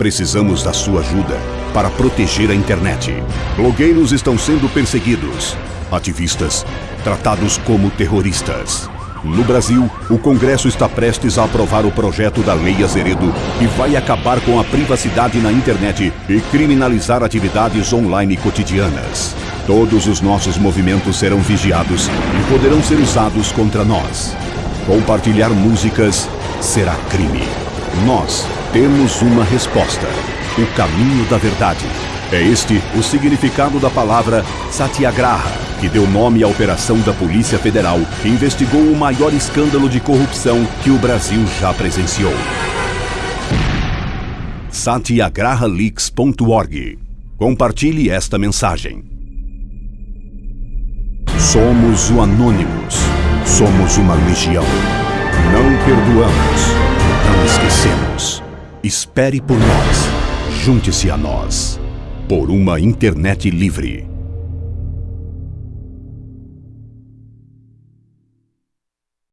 Precisamos da sua ajuda para proteger a internet. Blogueiros estão sendo perseguidos. Ativistas tratados como terroristas. No Brasil, o Congresso está prestes a aprovar o projeto da Lei Azeredo, que vai acabar com a privacidade na internet e criminalizar atividades online cotidianas. Todos os nossos movimentos serão vigiados e poderão ser usados contra nós. Compartilhar músicas será crime. Nós temos uma resposta: o caminho da verdade. É este o significado da palavra Satyagraha, que deu nome à operação da Polícia Federal que investigou o maior escândalo de corrupção que o Brasil já presenciou. satyagrahaleaks.org Compartilhe esta mensagem. Somos o Anônimos. Somos uma legião. Não perdoamos. Não esquecemos. Espere por nós. Junte-se a nós. Por uma internet livre.